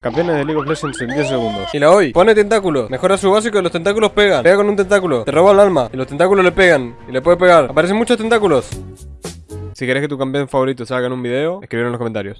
Campeones de League of Legends en 10 segundos. Y la hoy, pone tentáculo, mejora su básico y los tentáculos pegan. Pega con un tentáculo, te roba el alma y los tentáculos le pegan y le puede pegar. Aparecen muchos tentáculos. Si querés que tu campeón favorito salga en un video, escribir en los comentarios.